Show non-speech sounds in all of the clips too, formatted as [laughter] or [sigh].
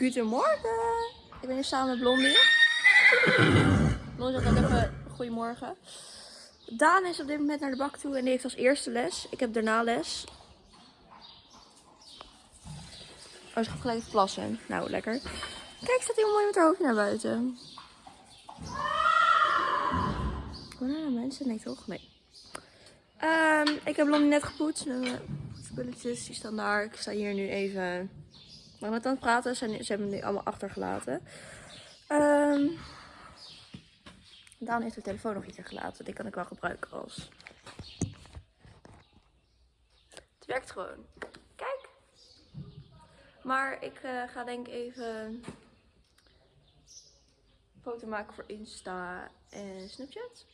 Goedemorgen. Ik ben hier samen met Blondie. Blondie zegt ook even goedemorgen. Daan is op dit moment naar de bak toe en die heeft als eerste les. Ik heb daarna les. Oh, ze gaat gelijk plassen. Nou, lekker. Kijk, staat heel mooi met haar hoofdje naar buiten. Banana mensen? Nee, toch? Nee. Ehm, ik heb Blondie net gepoetst. spulletjes, die staan daar. Ik sta hier nu even maar met aan praten. Zijn- ze hebben nu allemaal achtergelaten. Ehm Daan heeft de telefoon nog hier gelaten. Die kan ik wel gebruiken als... Het werkt gewoon. Kijk. Maar ik eh, ga denk even een foto maken voor Insta en Snapchat.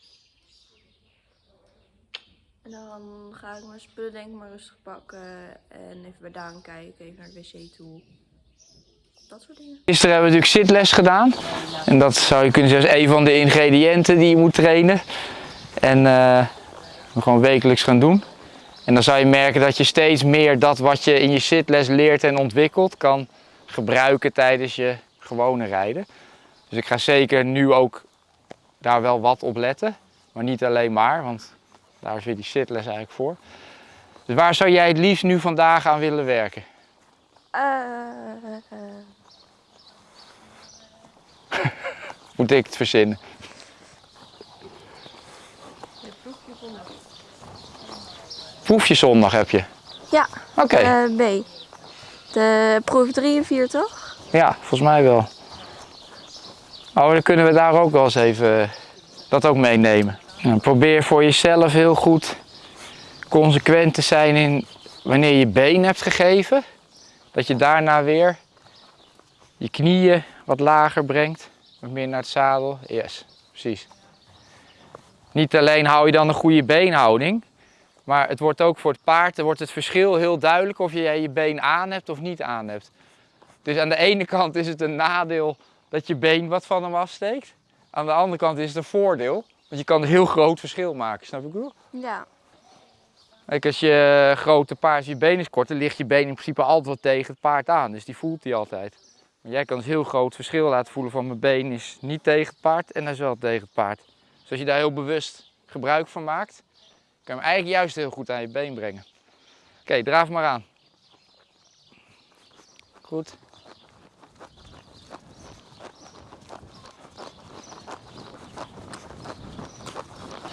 En dan ga ik mijn spullen denk ik maar rustig pakken. En even bij Daan kijken. Even naar de wc toe. Dat soort dingen. Gisteren hebben we natuurlijk zitles gedaan. En dat zou je kunnen zeggen een van de ingrediënten die je moet trainen. En we gewoon wekelijks gaan doen. En dan zou je merken dat je steeds meer dat wat je in je zitles leert en ontwikkelt kan gebruiken tijdens je gewone rijden. Dus ik ga zeker nu ook daar wel wat op letten. Maar niet alleen maar, want daar is weer die zitles eigenlijk voor. Dus waar zou jij het liefst nu vandaag aan willen werken? Eh, [laughs] Moet ik het verzinnen? Proefje zondag heb je? ja, Oké, eh, B. De proef 3 en 4 toch? ja, volgens mij wel. Oh, dan kunnen we daar ook wel eens even eh, dat ook meenemen. Probeer voor jezelf heel goed consequent te zijn in wanneer je been hebt gegeven. Dat je daarna weer je knieën wat lager brengt. Wat meer naar het zadel. Yes, precies. Niet alleen hou je dan een goede beenhouding. Maar het wordt ook voor het paard, wordt het verschil heel duidelijk of jij je been aan hebt of niet aan hebt. Dus aan de ene kant is het een nadeel dat je been wat van hem afsteekt. Aan de andere kant is het een voordeel, want je kan een heel groot verschil maken. Snap ik wel? Ja. Kijk, als je grote paard, je been is kort, dan ligt je been in principe altijd wel tegen het paard aan. Dus die voelt hij altijd. Maar jij kan dus heel groot verschil laten voelen van mijn been is niet tegen het paard en hij is wel tegen het paard. Dus als je daar heel bewust gebruik van maakt, kan je hem eigenlijk juist heel goed aan je been brengen. Oké, draaf maar aan. Goed.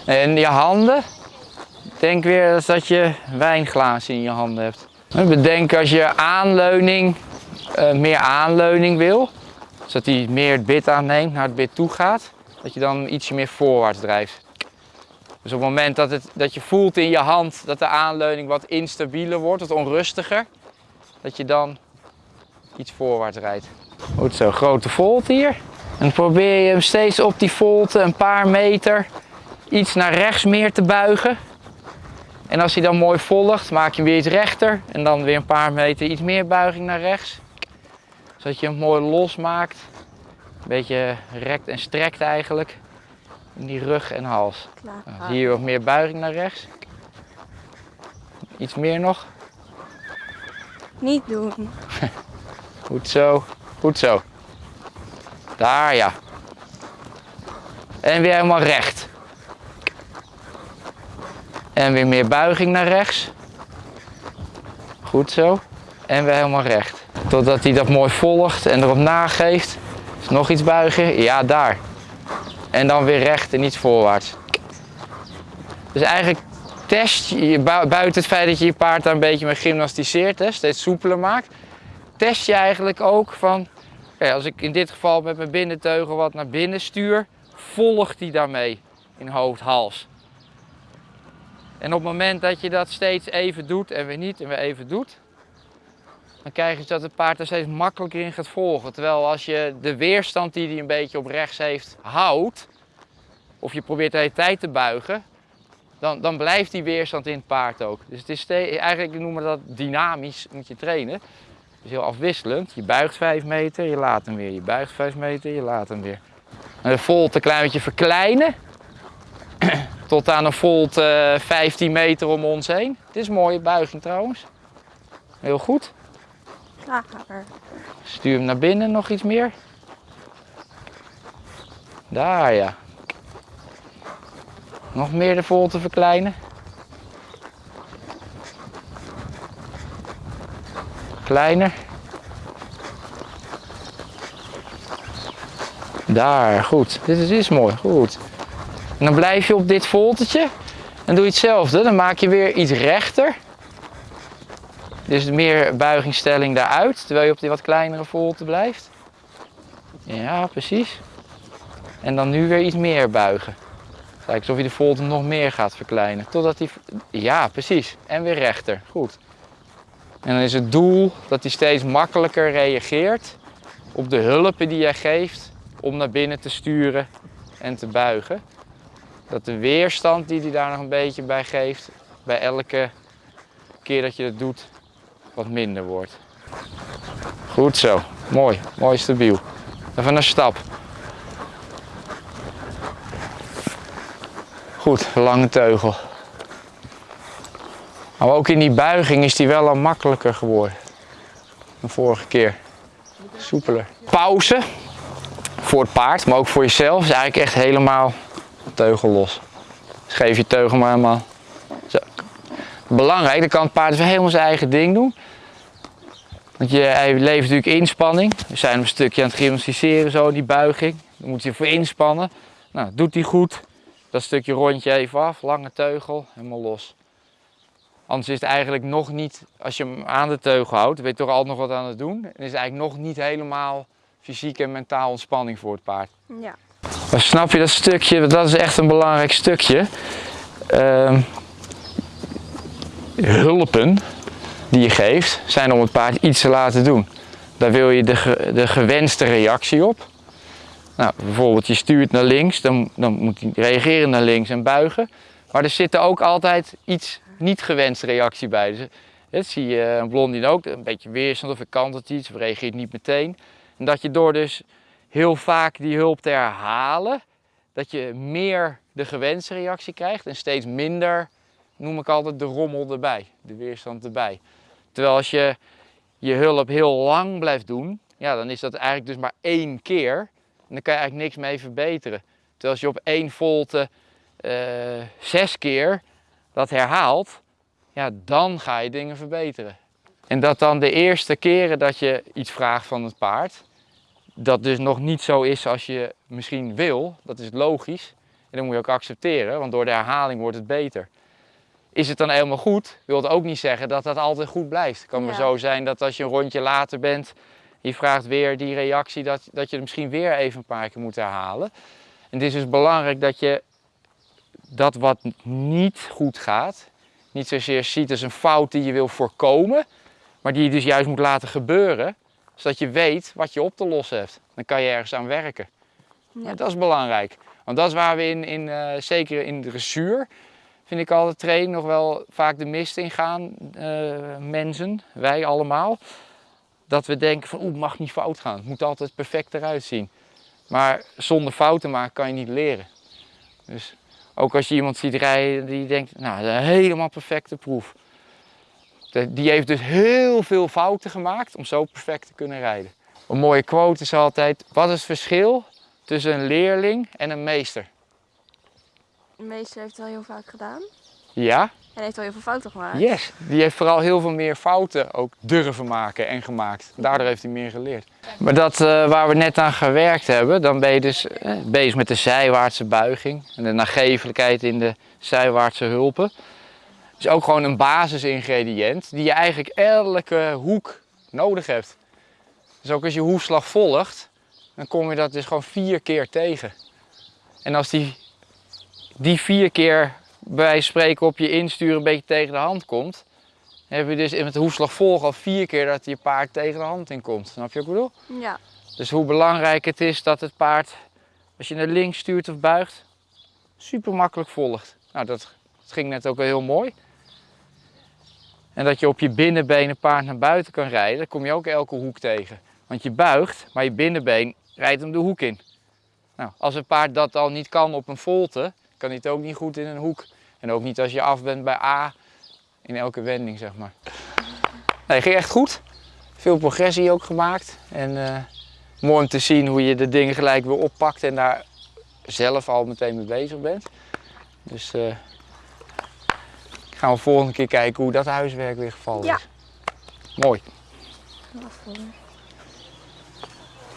En je handen, denk weer eens dat je wijnglazen in je handen hebt. Bedenk als je aanleuning, eh, meer aanleuning wil, zodat hij meer het bit aanneemt, naar het bit toe gaat, dat je dan ietsje meer voorwaarts drijft. Dus op het moment dat, het, dat je voelt in je hand dat de aanleuning wat instabieler wordt, wat onrustiger, dat je dan iets voorwaarts rijdt. Goed zo, grote volt hier. En dan probeer je hem steeds op die volte een paar meter iets naar rechts meer te buigen. En als hij dan mooi volgt, maak je hem weer iets rechter. En dan weer een paar meter iets meer buiging naar rechts. Zodat je hem mooi losmaakt. Een beetje rekt en strekt eigenlijk. In die rug en hals. Klaar. Nou, Hier wat meer buiging naar rechts. Iets meer nog. Niet doen. [laughs] Goed zo. Goed zo. Daar ja. En weer helemaal recht. En weer meer buiging naar rechts. Goed zo. En weer helemaal recht. Totdat hij dat mooi volgt en erop nageeft. Dus nog iets buigen. Ja, daar. En dan weer recht en iets voorwaarts. Dus eigenlijk test je, bu- buiten het feit dat je je paard daar een beetje mee gymnasticeert, hè, steeds soepeler maakt, test je eigenlijk ook van, als ik in dit geval met mijn binnenteugel wat naar binnen stuur, volgt hij daarmee in hoofd, hals. En op het moment dat je dat steeds even doet en weer niet en weer even doet, dan krijg je dat het paard er steeds makkelijker in gaat volgen. Terwijl als je de weerstand die hij een beetje op rechts heeft houdt, of je probeert de hele tijd te buigen, dan, dan blijft die weerstand in het paard ook. Dus het is eigenlijk noemen we dat dynamisch moet je trainen. Dus heel afwisselend. Je buigt 5 meter, je laat hem weer. Je buigt 5 meter, je laat hem weer. En de volt een klein beetje verkleinen. Tot aan een volt eh, 15 meter om ons heen. Het is een mooie buiging trouwens. Heel goed. Klaar. Stuur hem naar binnen nog iets meer. Daar ja. Nog meer de volte verkleinen. Kleiner. Daar, goed. Dit is, dit is mooi, goed. En dan blijf je op dit voltetje. En doe je hetzelfde. Dan maak je weer iets rechter. Dus meer buigingstelling daaruit, terwijl je op die wat kleinere volte blijft. Ja, precies. En dan nu weer iets meer buigen. Kijk alsof je de volte nog meer gaat verkleinen. Totdat die... Ja, precies. En weer rechter. Goed. En dan is het doel dat hij steeds makkelijker reageert op de hulpen die jij geeft om naar binnen te sturen en te buigen. Dat de weerstand die hij daar nog een beetje bij geeft, bij elke keer dat je het doet, wat minder wordt. Goed zo. Mooi. Mooi stabiel. Even een stap. Goed, lange teugel. Maar ook in die buiging is die wel al makkelijker geworden. Dan vorige keer. Soepeler. Pauze. Voor het paard, maar ook voor jezelf. Is eigenlijk echt helemaal teugel los. Dus geef je teugel maar helemaal. Zo. Belangrijk, dan kan het paard helemaal zijn eigen ding doen. Want je, hij levert natuurlijk inspanning. We zijn een stukje aan het gymnastiseren, zo die buiging. Dan moet je voor inspannen. Nou, doet hij goed. Dat stukje rondje even af, lange teugel, helemaal los. Anders is het eigenlijk nog niet, als je hem aan de teugel houdt, ben je toch altijd nog wat aan het doen. Dan is het eigenlijk nog niet helemaal fysiek en mentaal ontspanning voor het paard. Ja. Maar snap je dat stukje, dat is echt een belangrijk stukje. Ehm, hulpen die je geeft, zijn om het paard iets te laten doen. Daar wil je de, de gewenste reactie op. Nou, bijvoorbeeld je stuurt naar links, dan, dan moet hij reageren naar links en buigen. Maar er zit er ook altijd iets niet gewenste reactie bij. Dus, dat zie je een blondie ook, een beetje weerstand of ik kan iets, of reageert niet meteen. En dat je door dus heel vaak die hulp te herhalen, dat je meer de gewenste reactie krijgt en steeds minder, noem ik altijd, de rommel erbij, de weerstand erbij. Terwijl als je je hulp heel lang blijft doen, ja, dan is dat eigenlijk dus maar één keer. En dan kan je eigenlijk niks mee verbeteren. Terwijl als je op één volte eh, zes keer dat herhaalt, ja, dan ga je dingen verbeteren. En dat dan de eerste keren dat je iets vraagt van het paard, dat dus nog niet zo is als je misschien wil, dat is logisch. En dat moet je ook accepteren, want door de herhaling wordt het beter. Is het dan helemaal goed, wil het ook niet zeggen dat dat altijd goed blijft. Het kan maar zo zijn dat als je een rondje later bent, je vraagt weer die reactie, dat, dat je het misschien weer even een paar keer moet herhalen. En het is dus belangrijk dat je dat wat niet goed gaat, niet zozeer ziet als een fout die je wil voorkomen, maar die je dus juist moet laten gebeuren, zodat je weet wat je op te lossen hebt. Dan kan je ergens aan werken. Ja. Dat is belangrijk. Want dat is waar we in, in eh, zeker in de dressuur, vind ik altijd trainen nog wel vaak de mist in gaan, eh, mensen, wij allemaal. Dat we denken van oeh, het mag niet fout gaan. Het moet altijd perfect eruit zien. Maar zonder fouten maken kan je niet leren. Dus ook als je iemand ziet rijden die denkt, nou, een helemaal perfecte proef. Die heeft dus heel veel fouten gemaakt om zo perfect te kunnen rijden. Een mooie quote is altijd, wat is het verschil tussen een leerling en een meester? De meester heeft het al heel vaak gedaan. Ja, En heeft al heel veel fouten gemaakt. yes. Die heeft vooral heel veel meer fouten ook durven maken en gemaakt. Daardoor heeft hij meer geleerd. Maar dat eh, waar we net aan gewerkt hebben, dan ben je dus eh, bezig met de zijwaartse buiging. En de nagevelijkheid in de zijwaartse hulpen. Is ook gewoon een basisingrediënt die je eigenlijk elke hoek nodig hebt. Dus ook als je hoefslag volgt, dan kom je dat dus gewoon vier keer tegen. En als die, die vier keer bij wijze van spreken op je insturen een beetje tegen de hand komt, dan heb je dus in het hoefslag volgen al vier keer dat je paard tegen de hand in komt. Snap je wat ik bedoel? Ja. Dus hoe belangrijk het is dat het paard, als je naar links stuurt of buigt, super makkelijk volgt. Nou, dat, dat ging net ook wel heel mooi. En dat je op je binnenbeen een paard naar buiten kan rijden, dan kom je ook elke hoek tegen. Want je buigt, maar je binnenbeen rijdt hem de hoek in. Nou, als een paard dat al niet kan op een volte, kan hij het ook niet goed in een hoek. En ook niet als je af bent bij A in elke wending, zeg maar. Nee, ging echt goed. Veel progressie ook gemaakt. En eh, mooi om te zien hoe je de dingen gelijk weer oppakt en daar zelf al meteen mee bezig bent. Dus eh, gaan we volgende keer kijken hoe dat huiswerk weer gevallen ja. is. Mooi.